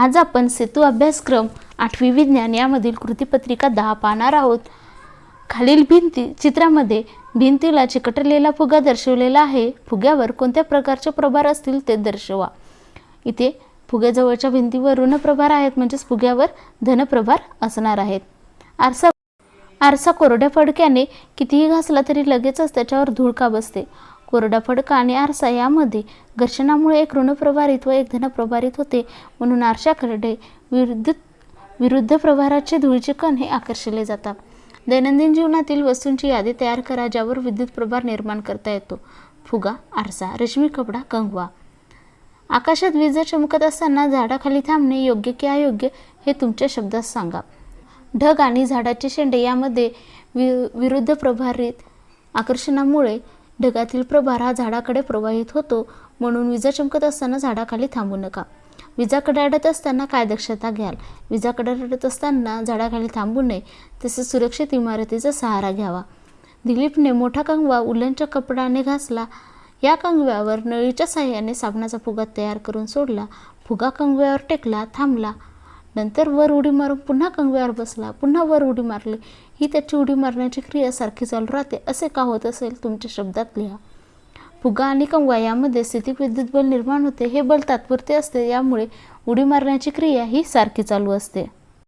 आज आपण सेतू अभ्यासक्रम आठवी विज्ञान यामधील कृतीपत्रिका दहा पाहणार आहोत. खालील भिंती चित्रामध्ये भिंतीला चिकटलेला फुगा दर्शवलेला आहे. फुग्यावर कोणत्या प्रकारचे प्रभार असतील ते दर्शवा. इथे फुग्याजवळच्या भिंतीवर ऋणप्रभार आहेत म्हणजेच फुग्यावर धनप्रभार असणार आहेत. आरसा आरसा कोरड्या फडक्याने कितीही घासला तरी लगेचच त्याच्यावर धूळ का बसते? कोरडा फडका आणि आरसा यामध्ये घर्षणामुळे एक ऋणप्रभारित व एक धनप्रभारित होते. म्हणून आरशाकडे विरुद्ध विरुद्ध प्रभाराचे धुळीचे कण हे आकर्षले जातात. दैनंदिन जीवनातील वस्तूंची यादी तयार करा ज्यावर विद्युत प्रभार निर्माण करता येतो. फुगा आरसा रेशमी कपडा कंगवा. आकाशात वीज चमकत असताना झाडाखाली थांबणे योग्य की अयोग्य हे तुमच्या शब्दात सांगा. ढग आणि झाडाचे शेंडे यामध्ये वि विरुद्ध प्रभारित आकर्षणामुळे ढगातील प्रभार हा झाडाकडे प्रवाहित होतो म्हणून विजा चमकत असताना झाडाखाली थांबू नका. विजा कडाडत असताना काय दक्षता घ्याल? विजा कडाडत असताना झाडाखाली थांबू नये तसेच सुरक्षित इमारतीचा सहारा घ्यावा. दिलीपने मोठा कंगवा उलनच्या कपडाने घासला. या कंगव्यावर नळीच्या साह्याने साबणाचा फुगा तयार करून सोडला. फुगा कंगव्यावर टेकला थांबला. नंतर वर उडी मारून पुन्हा कंगव्यावर बसला पुन्हा वर उडी मारली. ही त्याची उडी मारण्याची क्रिया सारखी चालू राहते असे का होत असेल तुमच्या शब्दात लिहा. फुगा आणि कंगवा यामध्ये स्थितिक विद्युत बल निर्माण होते हे बल तात्पुरते असते यामुळे उडी मारण्याची क्रिया ही सारखी चालू असते.